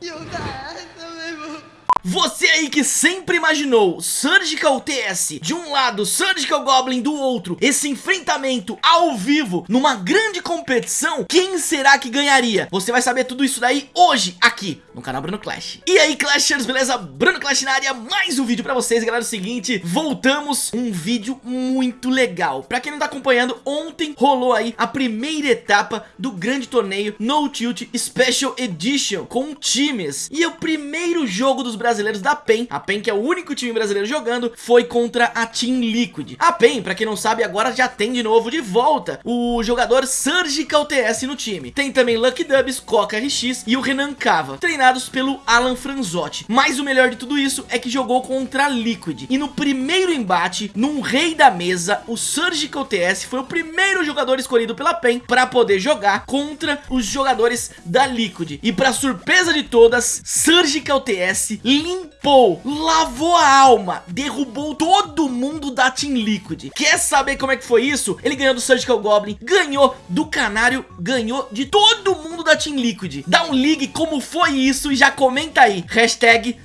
牛仔 Você aí que sempre imaginou Surgical TS de um lado, Surgical Goblin do outro, esse enfrentamento ao vivo numa grande competição, quem será que ganharia? Você vai saber tudo isso daí hoje aqui no canal Bruno Clash. E aí Clashers, beleza? Bruno Clash na área, mais um vídeo pra vocês, galera, é o seguinte, voltamos um vídeo muito legal. Pra quem não tá acompanhando, ontem rolou aí a primeira etapa do grande torneio No Tilt Special Edition com times. E o primeiro jogo dos brasileiros brasileiros da PEN, a PEN que é o único time brasileiro jogando, foi contra a Team Liquid. A PEN, pra quem não sabe, agora já tem de novo de volta o jogador Surgical TS no time. Tem também Lucky Dubs, Coca RX e o Renan Cava, treinados pelo Alan Franzotti. Mas o melhor de tudo isso é que jogou contra a Liquid. E no primeiro embate, num rei da mesa, o Surgical TS foi o primeiro jogador escolhido pela PEN para poder jogar contra os jogadores da Liquid. E para surpresa de todas, Surgical TS limpou, lavou a alma, derrubou todo mundo da Team Liquid. Quer saber como é que foi isso? Ele ganhou do Surgical Goblin, ganhou do Canário, ganhou de todo mundo da Team Liquid. Dá um ligue como foi isso e já comenta aí, hashtag.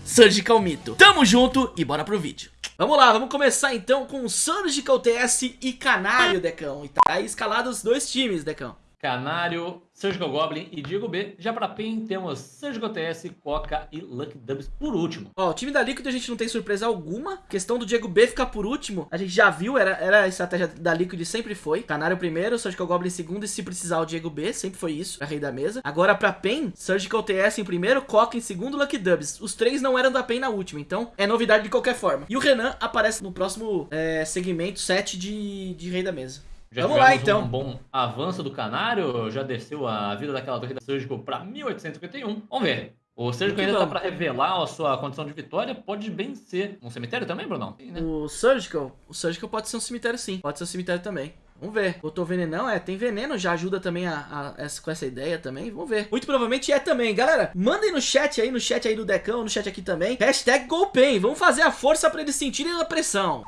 Tamo junto e bora pro vídeo. Vamos lá, vamos começar então com Surgical TS e Canário, Decão. E tá escalados dois times, Decão. Canário, Surgical Goblin e Diego B. Já pra PIN temos Surgical TS, Coca e Lucky Dubs por último. Ó, o time da Liquid a gente não tem surpresa alguma. questão do Diego B ficar por último, a gente já viu, era, era a estratégia da Liquid sempre foi. Canário primeiro, Surgical Goblin segundo e se precisar o Diego B, sempre foi isso, pra rei da mesa. Agora pra PEN, Surgical TS em primeiro, Coca em segundo, Lucky Dubs. Os três não eram da PEN na última, então é novidade de qualquer forma. E o Renan aparece no próximo é, segmento 7 de, de rei da mesa. Já Vamos lá então. Um bom avanço do Canário, já desceu a vida daquela torre da Surgical para 1851. Vamos ver. O Surgical ainda tá para revelar a sua condição de vitória, pode bem ser um cemitério também, Brunão? Sim, né? O Surgical, o Surgical pode ser um cemitério sim, pode ser um cemitério também. Vamos ver. Botou venenão, é, tem veneno, já ajuda também a, a, essa, com essa ideia também. Vamos ver. Muito provavelmente é também. Galera, mandem no chat aí, no chat aí do Decão, no chat aqui também. Hashtag Golpen. Vamos fazer a força pra eles sentirem a pressão.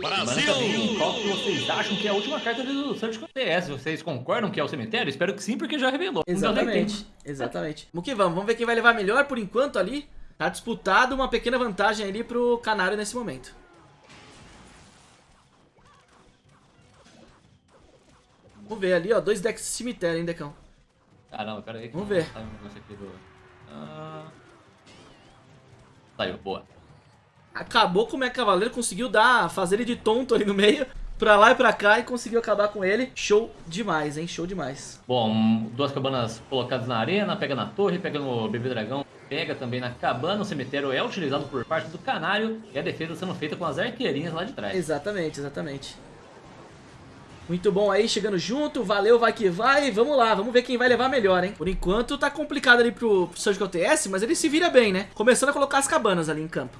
Brasil! Qual que vocês acham que é a última carta do Surgical TS? Vocês concordam que é o cemitério? Espero que sim, porque já revelou. Exatamente, exatamente. Vamos que vamos. Vamos ver quem vai levar melhor por enquanto ali. Tá disputado uma pequena vantagem ali pro Canário nesse momento. Vamos ver ali, ó. Dois decks de cemitério, hein, Decão? Caramba, pera aí. Vamos ver. do... ah... Saiu, boa. Acabou com o Mega Cavaleiro, conseguiu dar, fazer ele de tonto ali no meio. Pra lá e pra cá e conseguiu acabar com ele. Show demais, hein? Show demais. Bom, duas cabanas colocadas na arena, pega na torre, pega no bebê dragão, pega também na cabana. O cemitério é utilizado por parte do canário e a defesa sendo feita com as arqueirinhas lá de trás. Exatamente, exatamente. Muito bom aí, chegando junto, valeu, vai que vai, vamos lá, vamos ver quem vai levar melhor, hein? Por enquanto tá complicado ali pro, pro Surgical TS, mas ele se vira bem, né? Começando a colocar as cabanas ali em campo.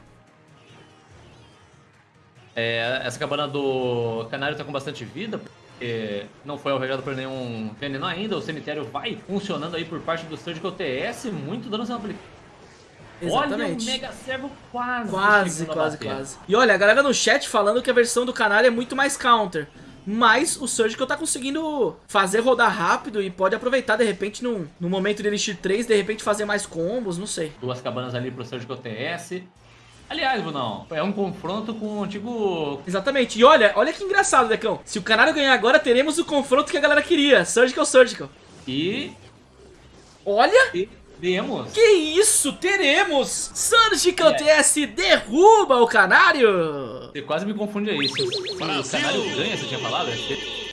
É, essa cabana do Canário tá com bastante vida, porque não foi alvejado por nenhum veneno ainda, o cemitério vai funcionando aí por parte do Surgical TS, muito dano sendo aplicado. Exatamente. Olha o Mega Servo quase. Quase, quase, quase. E olha, a galera no chat falando que a versão do Canário é muito mais counter. Mas o Surgical tá conseguindo fazer rodar rápido e pode aproveitar, de repente, no, no momento de Elixir 3, de repente fazer mais combos, não sei. Duas cabanas ali pro Surgical TS. Aliás, Brunão, é um confronto com o antigo... Exatamente. E olha, olha que engraçado, Decão. Se o Canário ganhar agora, teremos o confronto que a galera queria. Surgical, Surgical. E... Olha... E... Teremos. Que isso, teremos! Surgical é. TS derruba o Canário! Você quase me confunde aí. O Canário ganha, você tinha falado?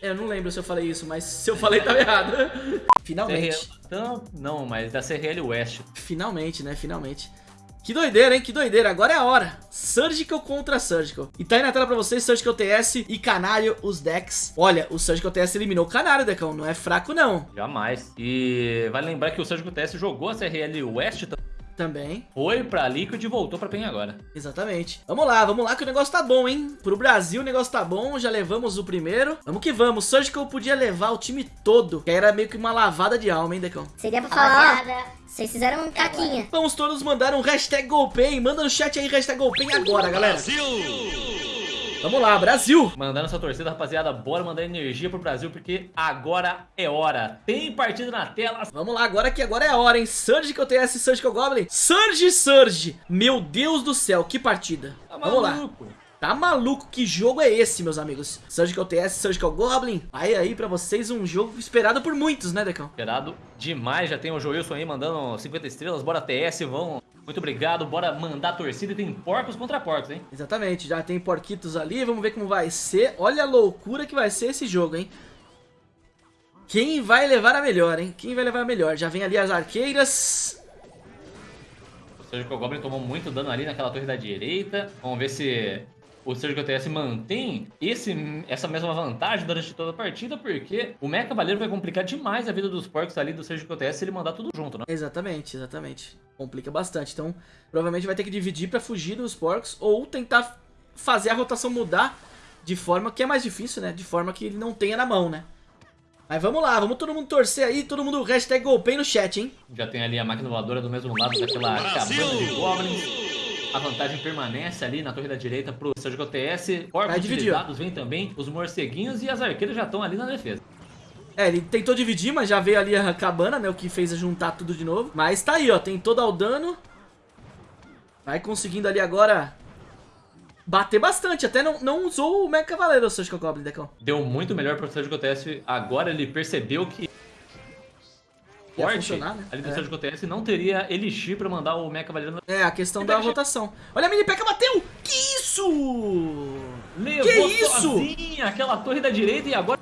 Eu não lembro se eu falei isso, mas se eu falei, tava errado. Finalmente. Então, não, mas da CRL West. Finalmente, né? Finalmente. Que doideira, hein? Que doideira. Agora é a hora. Surgical contra Surgical. E tá aí na tela pra vocês, Surgical TS e Canário, os decks. Olha, o Surgical TS eliminou o Canário, Decão. Não é fraco, não. Jamais. E vale lembrar que o Surgical TS jogou a CRL West também também. Foi pra Liquid e voltou pra PEN agora. Exatamente. Vamos lá, vamos lá que o negócio tá bom, hein? Pro Brasil o negócio tá bom, já levamos o primeiro. Vamos que vamos. Surgical podia levar o time todo, que era meio que uma lavada de alma, hein, Decão? Seria pra falar, vocês fizeram um caquinha. Vamos todos mandar um hashtag Golpen. Manda no chat aí hashtag Golpen agora, galera. Brasil! Vamos lá, Brasil. Mandando essa torcida, rapaziada, bora mandar energia pro Brasil, porque agora é hora. Tem partida na tela. Vamos lá, agora que agora é a hora, hein? Surgical TS, Surgical Goblin. Surge, Surge. Meu Deus do céu, que partida. Tá Vamos lá. Tá maluco? Que jogo é esse, meus amigos? Surgical TS, Surgical Goblin. Aí aí pra vocês um jogo esperado por muitos, né, Decão? Esperado demais, já tem o Joilson aí mandando 50 estrelas, bora TS, vão. Muito obrigado, bora mandar a torcida e tem porcos contra porcos, hein? Exatamente, já tem porquitos ali, vamos ver como vai ser. Olha a loucura que vai ser esse jogo, hein? Quem vai levar a melhor, hein? Quem vai levar a melhor? Já vem ali as arqueiras. O Surgical Goblin tomou muito dano ali naquela torre da direita. Vamos ver se o Surgical TS mantém esse, essa mesma vantagem durante toda a partida, porque o Mecha Cavaleiro vai complicar demais a vida dos porcos ali do Surgical TS se ele mandar tudo junto, né? Exatamente, exatamente. Complica bastante. Então, provavelmente vai ter que dividir pra fugir dos porcos ou tentar fazer a rotação mudar de forma que é mais difícil, né? De forma que ele não tenha na mão, né? Mas vamos lá, vamos todo mundo torcer aí, todo mundo hashtag golpei no chat, hein? Já tem ali a máquina voadora do mesmo lado daquela cabana de Goblins. A vantagem permanece ali na torre da direita pro Surgical TS. Corpos utilizados vem também os morceguinhos e as arqueiras já estão ali na defesa. É, ele tentou dividir, mas já veio ali a cabana, né? O que fez juntar tudo de novo. Mas tá aí, ó. Tentou dar o dano. Vai conseguindo ali agora bater bastante. Até não, não usou o Mega Cavaleiro, o Surgical Goblin, Decão. Deu muito melhor pro Surgical TS. Agora ele percebeu que Funcionar, né? ali do É. TS não teria Elixir pra mandar o Mecha na- É, a questão da rotação. Olha a mini P.E.K.K.A. bateu! Que isso? Levou isso? sozinha aquela torre da direita e agora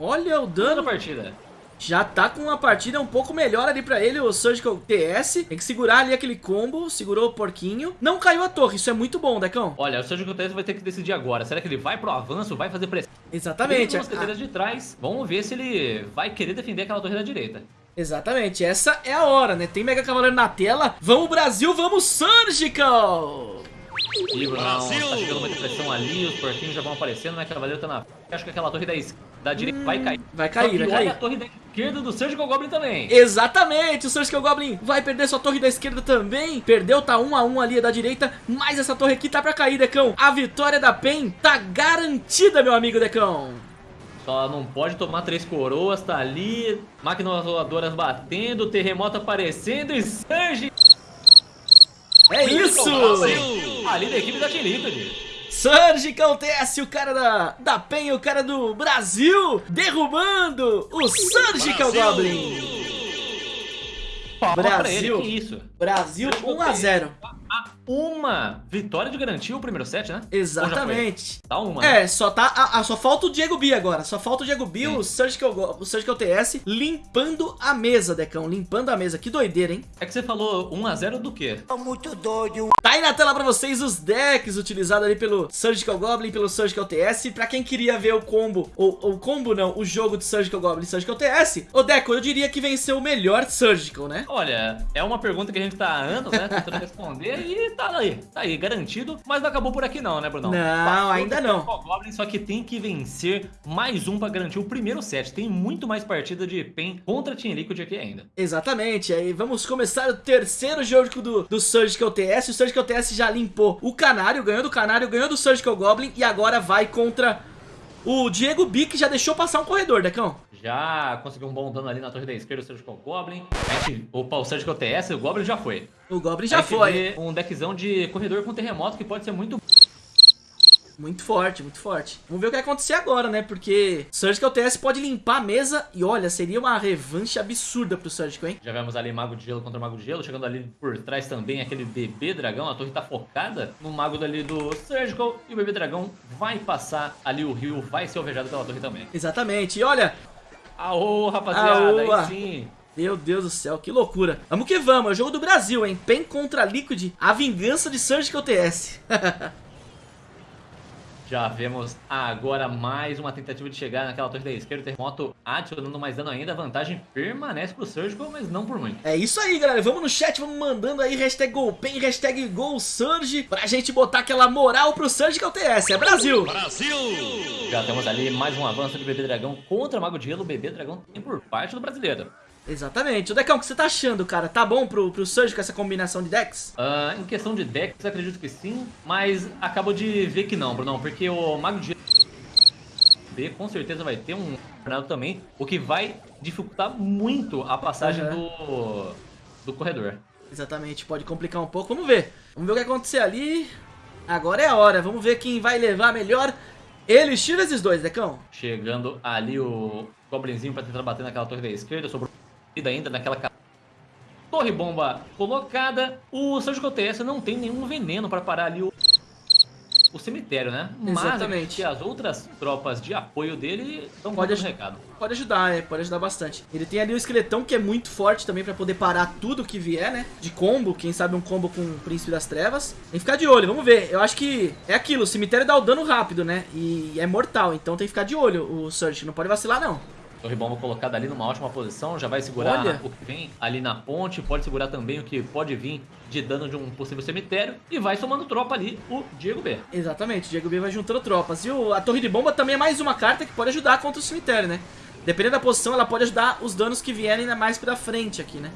Olha o a dano. partida. Já tá com uma partida um pouco melhor ali pra ele, o Surgical TS. Tem que segurar ali aquele combo, segurou o porquinho. Não caiu a torre, isso é muito bom, Decão. Olha, o Surgical TS vai ter que decidir agora. Será que ele vai pro avanço, vai fazer pressão? Exatamente. Ele a- com as cadeiras de trás. Vamos ver se ele vai querer defender aquela torre da direita. Exatamente, essa é a hora, né? Tem Mega Cavaleiro na tela. Vamos Brasil, vamos Surgical! E Bruno, tá chegando muita pressão ali, os porquinhos já vão aparecendo, né? Cavaleiro tá na. Acho que aquela torre da, es- da direita vai cair. Hum, vai cair, vai olha cair. a torre da esquerda do Surgical Goblin também. Exatamente, o Surgical Goblin vai perder sua torre da esquerda também. Perdeu, tá um a um ali da direita, mas essa torre aqui tá pra cair, Decão. A vitória da PEN tá garantida, meu amigo Decão. Só não pode tomar três coroas, tá ali. Máquinas voadoras batendo, terremoto aparecendo e Surge É isso! ali da equipe da T-Liquid. Surgical TS, o cara da, da PEN, o cara do Brasil, derrubando o Surgical Goblin. Ele, Brasil. isso? Brasil 1 a 0. A uma vitória de garantir o primeiro set, né? Exatamente. Tá uma. né? É, só tá. a- a- só falta o Diego B agora. Só falta o Diego B, o Surgical, Go- o Surgical TS, limpando a mesa, Decão. Limpando a mesa. Que doideira, hein? É que você falou 1x0 do quê? Tá aí na tela pra vocês os decks utilizados ali pelo Surgical Goblin, pelo Surgical TS. Pra quem queria ver o combo, ou o combo não, o jogo de Surgical Goblin e Surgical TS, ô Deco, eu diria que venceu o melhor Surgical, né? Olha, é uma pergunta que a gente tá há anos, né, tentando responder e tá aí, tá aí, garantido. Mas não acabou por aqui não, né, Brunão? Não, Passou ainda não. Surgical Goblin, só que tem que vencer mais um pra garantir o primeiro set. Tem muito mais partida de PEN contra Team Liquid aqui ainda. Exatamente, aí vamos começar o terceiro jogo do, do Surgical TS. O Surgical TS já limpou o Canário, ganhou do Canário, ganhou do Surgical Goblin e agora vai contra o Diego B, que já deixou passar um corredor, Decão. Já conseguiu um bom dano ali na torre da esquerda, o Surgical Goblin. Gente, opa, o Surgical TS, o Goblin já foi. O Goblin já foi. Um deckzão de corredor com terremoto que pode ser muito Muito forte, muito forte. Vamos ver o que vai acontecer agora, né? Porque Surgical TS pode limpar a mesa e olha, seria uma revanche absurda pro Surgical, hein? Já vemos ali Mago de Gelo contra Mago de Gelo, chegando ali por trás também aquele bebê dragão, a torre tá focada no Mago dali do Surgical e o bebê dragão vai passar ali o rio, vai ser alvejado pela torre também. Exatamente. E olha, Aô, rapaziada, Aoa. aí sim. meu Deus do céu, que loucura. Vamos que vamos, é o jogo do Brasil, hein? PEN contra Liquid, a vingança de Surgical TS. Já vemos agora mais uma tentativa de chegar naquela torre da esquerda, o terremoto adicionando mais dano ainda, a vantagem permanece pro Surgical, mas não por muito. É isso aí, galera. Vamos no chat, vamos mandando aí hashtag GolPen, hashtag GolSurge, pra gente botar aquela moral pro Surgical TS. É Brasil! Já temos ali mais um avanço de Bebê Dragão contra Mago de Gelo. O Bebê Dragão tem por parte do brasileiro. Exatamente. O Decão, o que você tá achando, cara? Tá bom pro, pro Surge com essa combinação de decks? Uh, em questão de decks, acredito que sim, mas acabo de ver que não, Bruno, porque o Mago de B com certeza vai ter um tornado também, o que vai dificultar muito a passagem uhum. do, do corredor. Exatamente, pode complicar um pouco. Vamos ver. Vamos ver o que acontecer ali. Agora é a hora. Vamos ver quem vai levar melhor. Ele tira esses dois, Decão. Chegando ali o Goblinzinho pra tentar bater naquela torre da esquerda. Sobrou ainda naquela torre bomba colocada. O Surgical TS não tem nenhum veneno para parar ali o o cemitério, né? Exatamente. Mas as outras tropas de apoio dele estão pode aj recado. Pode ajudar, é, pode ajudar bastante. Ele tem ali o esqueletão que é muito forte também pra poder parar tudo que vier, né? De combo, quem sabe um combo com o Príncipe das Trevas. Tem que ficar de olho, vamos ver. Eu acho que é aquilo, o cemitério dá o dano rápido, né? E é mortal, então tem que ficar de olho o Surge, não pode vacilar não. Torre bomba colocada ali numa ótima posição, já vai segurar Olha. o que vem ali na ponte, pode segurar também o que pode vir de dano de um possível cemitério e vai somando tropa ali o Diego B. Exatamente, o Diego B vai juntando tropas. E o, a torre de bomba também é mais uma carta que pode ajudar contra o cemitério, né? Dependendo da posição, ela pode ajudar os danos que vierem mais pra frente aqui, né?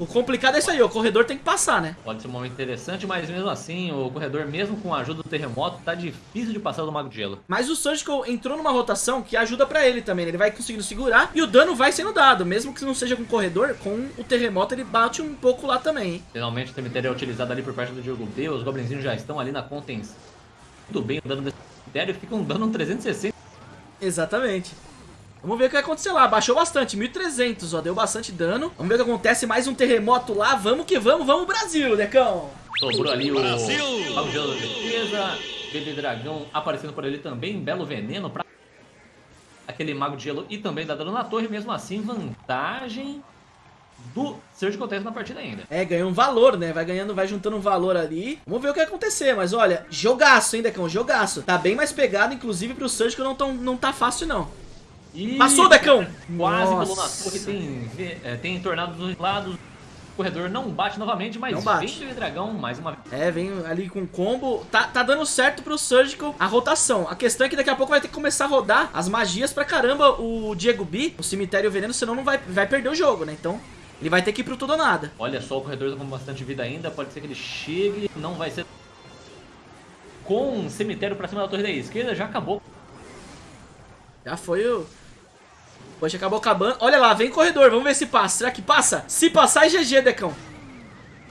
O complicado é isso aí, o corredor tem que passar, né? Pode ser um momento interessante, mas mesmo assim, o corredor, mesmo com a ajuda do terremoto, tá difícil de passar do Mago de Gelo. Mas o Surgical entrou numa rotação que ajuda pra ele também, né? Ele vai conseguindo segurar e o dano vai sendo dado, mesmo que não seja com o corredor, com o terremoto ele bate um pouco lá também, hein? Finalmente o cemitério é utilizado ali por parte do Diogo B, os goblinzinhos já estão ali na contenção. Tudo bem, o dano desse cemitério fica um dano 360. Exatamente. Vamos ver o que vai acontecer lá. Baixou bastante, 1.300, ó. Deu bastante dano. Vamos ver o que acontece. Mais um terremoto lá. Vamos que vamos. Vamos, Brasil, Decão. Sobrou ali o Brasil. Mago de defesa. Bebê Dragão aparecendo por ali também. Belo veneno pra aquele Mago de Gelo e também dá dano na torre. Mesmo assim, vantagem do Surgical Test na partida ainda. É, ganhou um valor, né? Vai ganhando, vai juntando um valor ali. Vamos ver o que vai acontecer, mas olha, jogaço, hein, Decão? Jogaço. Tá bem mais pegado, inclusive, pro Surgical não, tão, não tá fácil, não. E... Passou, Decão! Quase pulou na torre, tem, é, tem tornado dos lados. O corredor não bate novamente, mas não bate. vem o dragão mais uma vez. É, vem ali com combo. Tá, tá dando certo pro Surgical a rotação. A questão é que daqui a pouco vai ter que começar a rodar as magias pra caramba o Diego B, o cemitério veneno, senão não vai, vai perder o jogo, né? Então ele vai ter que ir pro tudo ou nada. Olha só, o corredor tá com bastante vida ainda. Pode ser que ele chegue. Não vai ser. Com um cemitério pra cima da torre da esquerda, já acabou. Já foi o. Poxa, acabou acabando. Olha lá, vem corredor. Vamos ver se passa. Será que passa? Se passar, é GG, Decão.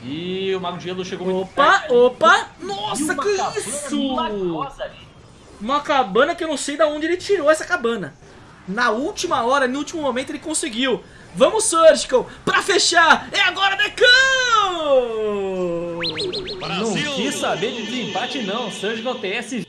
E o Mago de Gelo chegou Opa, opa. Nossa, que isso? Uma cabana que eu não sei de onde ele tirou essa cabana. Na última hora, no último momento, ele conseguiu. Vamos, Surgical, pra fechar. É agora, Decão! Não quis saber de desempate, não. Surgical TS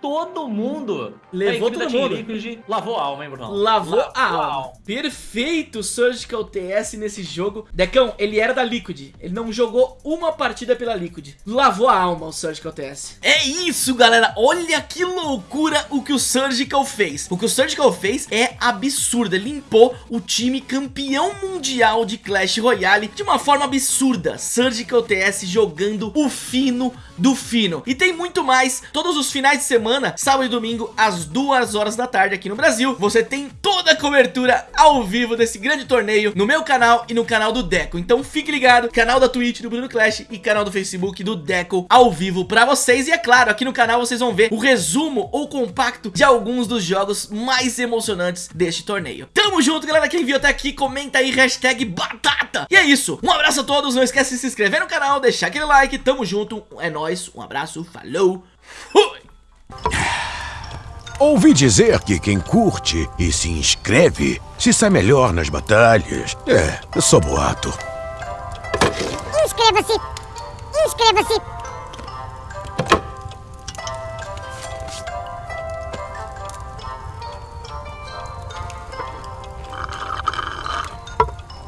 todo mundo. Levou todo mundo. Liquid, lavou a alma, hein, Bruno? Lavou, lavou a alma. alma. Perfeito Surgical TS nesse jogo. Decão, ele era da Liquid. Ele não jogou uma partida pela Liquid. Lavou a alma o Surgical TS. É isso, galera. Olha que loucura o que o Surgical fez. O que o Surgical fez é absurdo. Ele limpou o time campeão mundial de Clash Royale de uma forma absurda. Surgical TS jogando o fino do fino. E tem muito mais. Todos os finais de semana semana, sábado e domingo, às 2 horas da tarde aqui no Brasil. Você tem toda a cobertura ao vivo desse grande torneio no meu canal e no canal do Deco. Então fique ligado, canal da Twitch do Bruno Clash e canal do Facebook do Deco ao vivo pra vocês. E é claro, aqui no canal vocês vão ver o resumo ou compacto de alguns dos jogos mais emocionantes deste torneio. Tamo junto, galera. Quem viu até aqui, comenta aí, hashtag batata. E é isso. Um abraço a todos. Não esquece de se inscrever no canal, deixar aquele like. Tamo junto. É nóis. Um abraço. Falou. Fui. Ouvi dizer que quem curte e se inscreve se sai melhor nas batalhas. É, sou boato. Inscreva-se! Inscreva-se!